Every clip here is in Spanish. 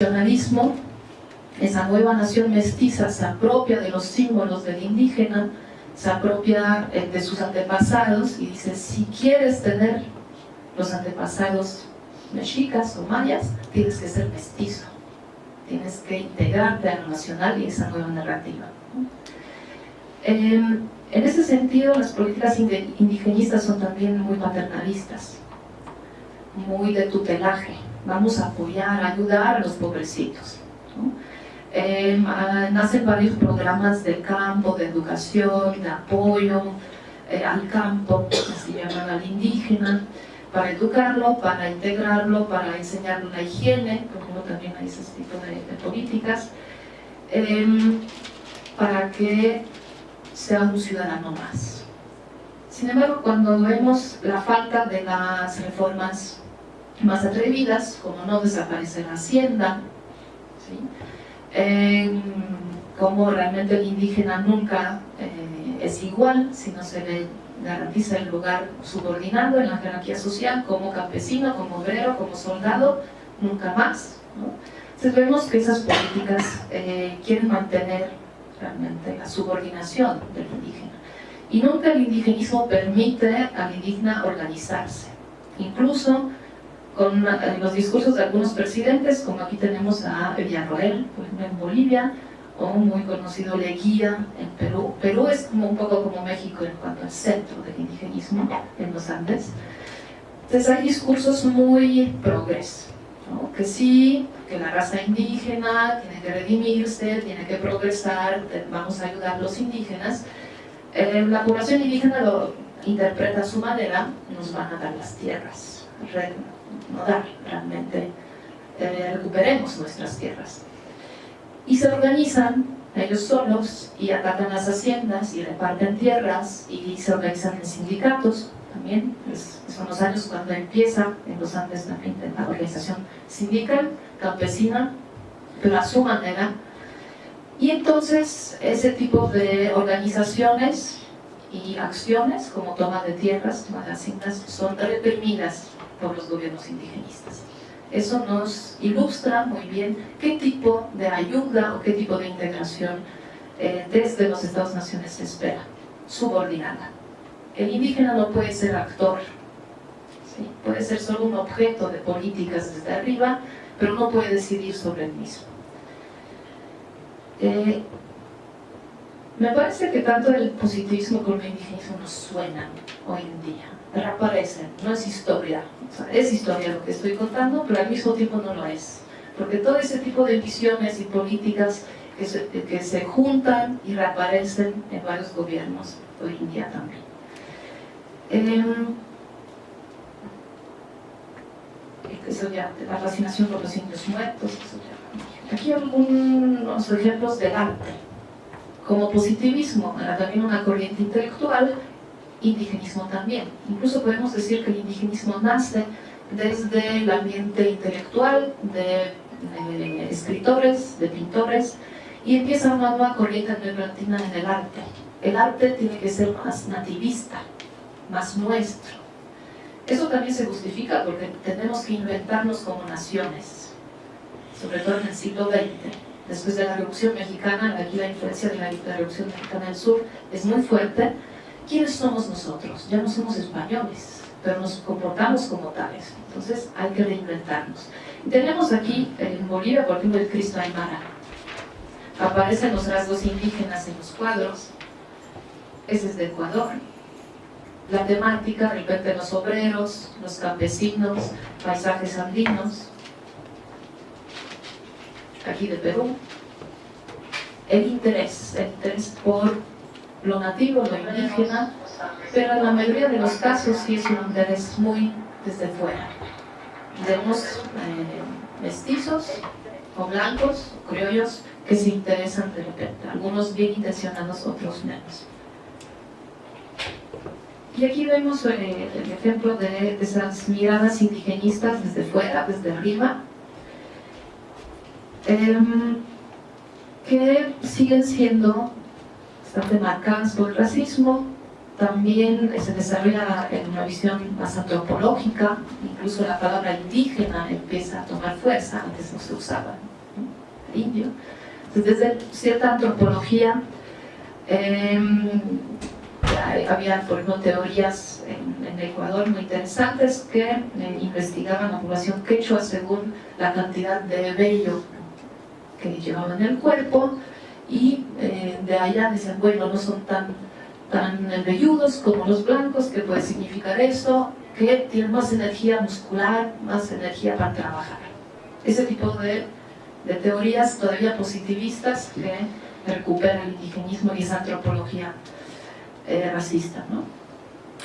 nacionalismo, esa nueva nación mestiza se apropia de los símbolos del indígena, se apropia eh, de sus antepasados y dice, si quieres tener los antepasados mexicas o mayas, tienes que ser mestizo, tienes que integrarte a lo nacional y esa nueva narrativa. Em, en ese sentido, las políticas indigenistas son también muy paternalistas, muy de tutelaje. Vamos a apoyar, ayudar a los pobrecitos. Em, ah, nacen varios programas de campo, de educación, de apoyo eh, al campo, así llaman al indígena, para educarlo, para integrarlo, para enseñarle la higiene, porque no también hay ese tipo de, políticas, em, para que sea un ciudadano más. Sin embargo, cuando vemos la falta de las reformas más atrevidas, como no desaparecer hacienda, ¿sí? como realmente el indígena nunca eh, es igual si no se le garantiza el lugar subordinado en la jerarquía social como campesino, como obrero, como soldado, nunca más. Entonces vemos que esas políticas eh, quieren mantener realmente la subordinación del indígena. Y nunca el indigenismo permite al indígena organizarse. Incluso con los discursos de algunos presidentes, como aquí tenemos a Villarroel, en Bolivia, o muy conocido Leguía en Perú. Perú es como un poco como México en cuanto al centro del indigenismo en los Andes. Entonces hay discursos muy progres, que sí, que la raza indígena tiene que redimirse, tiene que progresar, vamos a ayudar a los indígenas. Eh, la población indígena lo interpreta a su manera, nos van a dar las tierras, dar realmente, eh, recuperemos nuestras tierras. Y se organizan ellos solos y atacan las haciendas y reparten tierras y se organizan en sindicatos también, son los años cuando empieza en los Andes la organización sindical, campesina, pero a su manera. Y entonces ese tipo de organizaciones y acciones como toma de tierras, toma de haciendas, son reprimidas por los gobiernos indigenistas. Eso nos ilustra muy bien qué tipo de ayuda o qué tipo de integración eh, desde los Estados-naciones se espera, subordinada. El indígena no puede ser actor, puede ser solo un objeto de políticas desde arriba, pero no puede decidir sobre el mismo. Eh, me parece que tanto el positivismo como el indigenismo nos suenan hoy en día, reaparecen, no es historia, es historia lo que estoy contando, pero al mismo tiempo no lo es. Porque todo ese tipo de visiones y políticas que se, juntan y reaparecen en varios gobiernos hoy en día también. Eh, eso ya, la fascinación por los indios muertos, eso ya. Aquí algunos ejemplos del arte como positivismo, también una corriente intelectual, indigenismo también. Incluso podemos decir que el indigenismo nace desde el ambiente intelectual de, escritores, de pintores, y empieza una nueva corriente neoplatina en el arte. El arte tiene que ser más nativista, más nuestro. Eso también se justifica porque tenemos que inventarnos como naciones, sobre todo en el siglo XX después de la Revolución Mexicana, aquí la influencia de la, Revolución Mexicana del Sur es muy fuerte, ¿quiénes somos nosotros? Ya no somos españoles, pero nos comportamos como tales, entonces hay que reinventarnos. tenemos aquí en Bolivia, por ejemplo, el Cristo Aymara. Aparecen los rasgos indígenas en los cuadros, ese es de Ecuador. La temática, de repente los obreros, los campesinos, paisajes andinos, aquí de Perú, el interés, el interés por lo nativo, lo indígena, pero en la mayoría de los casos sí es un interés muy desde fuera. Vemos eh, mestizos o blancos, o criollos, que se interesan de repente, algunos bien intencionados, otros menos. Y aquí vemos eh, el ejemplo de esas miradas indigenistas desde fuera, desde arriba, Em, que siguen siendo bastante marcadas por el racismo, también se desarrolla en una visión más antropológica, incluso la palabra indígena empieza a tomar fuerza, antes no se usaba. indio. Entonces, desde cierta antropología, em, había, por ejemplo, teorías en, Ecuador muy interesantes que eh, investigaban la población quechua según la cantidad de vello que llevaban en el cuerpo y eh, de allá decían, bueno, no son tan, tan velludos como los blancos, ¿qué puede significar eso? Que tienen más energía muscular, más energía para trabajar. Ese tipo de, de teorías todavía positivistas que recuperan el indigenismo y esa antropología eh, racista. ¿no?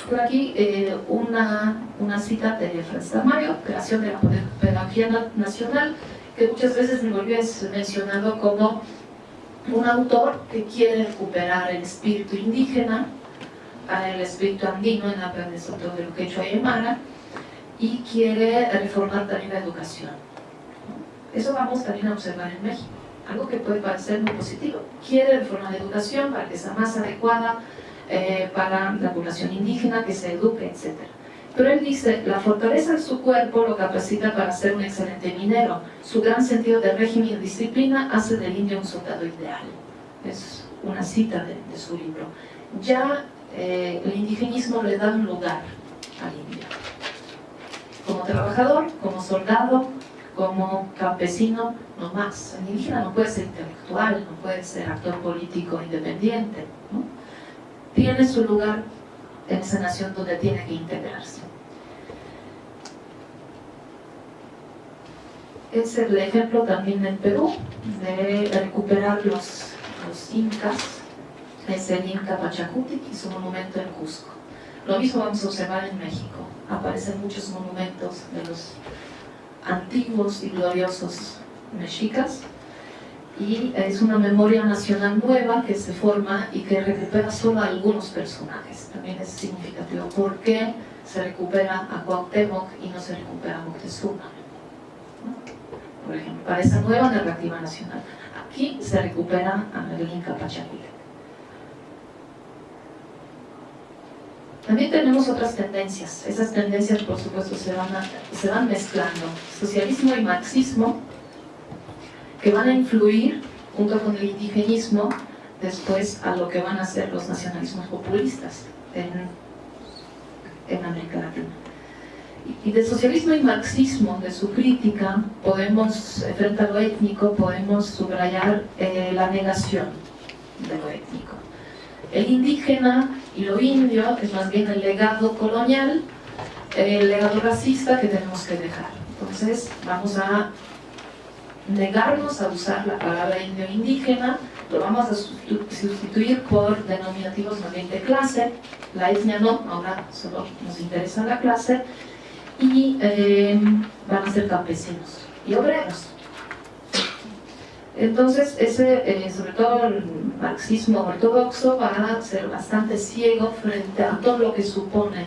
Por aquí eh, una, una, cita de Francis Tamayo, creación de la pedagogía nacional, que muchas veces me volvió mencionado como un autor que quiere recuperar el espíritu indígena, el espíritu andino en la de Soto del Quechua y Aymara, y quiere reformar también la educación. Eso vamos también a observar en México, algo que puede parecer muy positivo. Quiere reformar la educación para que sea más adecuada eh, para la población indígena, que se eduque, etc. Pero él dice, la fortaleza de su cuerpo lo capacita para ser un excelente minero. Su gran sentido de régimen y disciplina hace del indio un soldado ideal. Es una cita de, su libro. Ya eh, el indigenismo le da un lugar al indio. Como trabajador, como soldado, como campesino, no más. El indígena no puede ser intelectual, no puede ser actor político independiente. tiene su lugar en esa nación donde tiene que integrarse. Es el ejemplo también en Perú de recuperar los, incas, es el Inca Pachacutic y su monumento en Cusco. Lo mismo vamos a observar en México. Aparecen muchos monumentos de los antiguos y gloriosos mexicas y es una memoria nacional nueva que se forma y que recupera solo a algunos personajes. También es significativo. ¿Por qué se recupera a Cuauhtémoc y no se recupera a Moctezuma? Por ejemplo, para esa nueva narrativa nacional. Aquí se recupera a el Inca También tenemos otras tendencias. Esas tendencias, por supuesto, se van, mezclando. Socialismo y marxismo que van a influir junto con el indigenismo después a lo que van a ser los nacionalismos populistas en América Latina. Y de socialismo y marxismo, de su crítica, podemos, frente a lo étnico, podemos subrayar eh, la negación de lo étnico. El indígena y lo indio es más bien el legado colonial, el legado racista que tenemos que dejar. Entonces vamos a negarnos a usar la palabra indio indígena, lo vamos a sustituir por denominativos más de clase, la etnia no, ahora solo nos interesa la clase, y eh, van a ser campesinos y obreros. Entonces, ese, eh, sobre todo el marxismo ortodoxo va a ser bastante ciego frente a todo lo que supone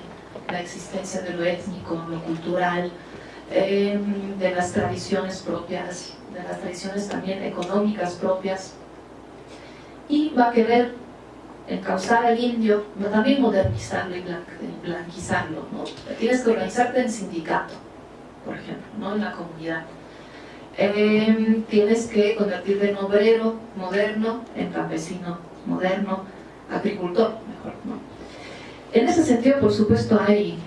la existencia de lo étnico, lo cultural, eh, de las tradiciones propias de las tradiciones también económicas propias y va a querer encauzar al indio, pero también modernizarlo y blanquizarlo. ¿no? Tienes que organizarte en sindicato, por ejemplo, ¿no? en la comunidad. Em, tienes que convertirte en obrero moderno, en campesino moderno, agricultor, mejor. ¿no? En ese sentido, por supuesto, hay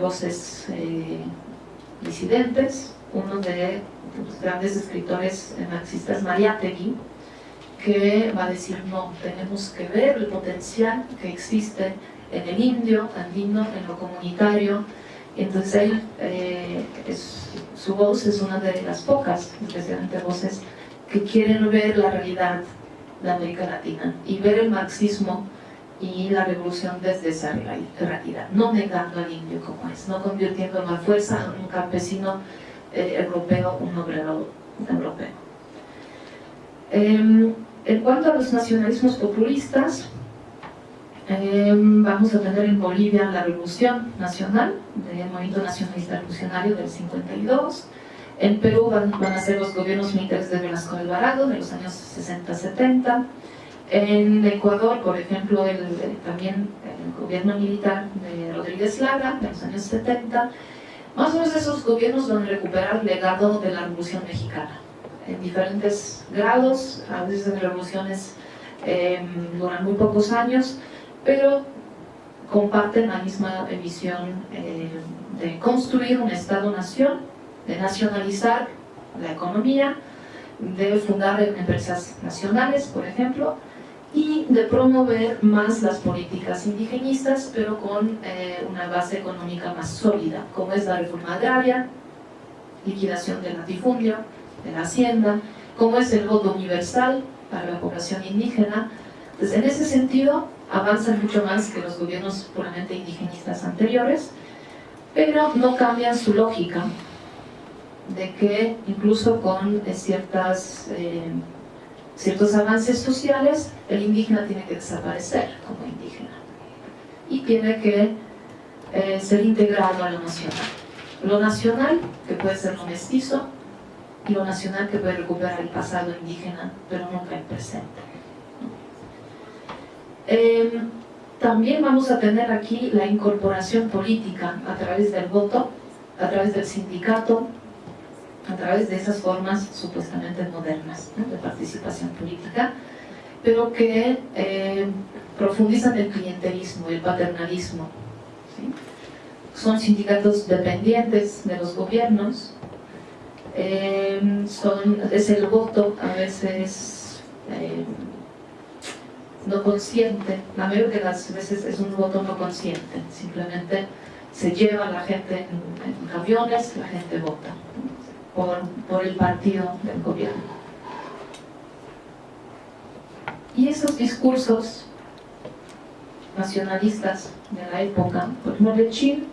voces eh, disidentes, uno de los grandes escritores marxistas, Mariátegui, que va a decir, no, tenemos que ver el potencial que existe en el indio, andino, en lo comunitario. Entonces él, eh, su voz es una de las pocas, especialmente voces, que quieren ver la realidad de América Latina y ver el marxismo y la revolución desde esa realidad, no negando al indio como es, no convirtiendo en la fuerza en un campesino eh, europeo, un obrero europeo. Em, en cuanto a los nacionalismos populistas, em, vamos a tener en Bolivia la Revolución Nacional, del Movimiento Nacionalista Revolucionario del 52, en Perú van, a ser los gobiernos militares de Velasco Alvarado de los años 60-70, en Ecuador, por ejemplo, también el gobierno militar de Rodríguez Lara de los años 70, más o menos esos gobiernos van a recuperar el legado de la Revolución Mexicana. En diferentes grados, a veces revoluciones em, duran muy pocos años, pero comparten la misma visión eh, de construir un Estado-nación, de nacionalizar la economía, de fundar empresas nacionales, por ejemplo, y de promover más las políticas indigenistas, pero con eh, una base económica más sólida, como es la reforma agraria, liquidación del latifundio, de la hacienda, como es el voto universal para la población indígena. Entonces, en ese sentido, avanzan mucho más que los gobiernos puramente indigenistas anteriores, pero no cambian su lógica de que incluso con eh, ciertas, eh, ciertos avances sociales, el indígena tiene que desaparecer como indígena y tiene que eh, ser integrado a lo nacional. Lo nacional, que puede ser lo mestizo, lo nacional que puede recuperar el pasado indígena, pero nunca el presente. Em, también vamos a tener aquí la incorporación política a través del voto, a través del sindicato, a través de esas formas supuestamente modernas de participación política, pero que eh, profundizan el clientelismo, el paternalismo. Son sindicatos dependientes de los gobiernos, son, es el voto a veces eh, no consciente, la mayoría de las veces es un voto no consciente, simplemente se lleva a la gente en, camiones, la gente vota por, por el partido del gobierno. Y esos discursos nacionalistas de la época, por ejemplo, Lechín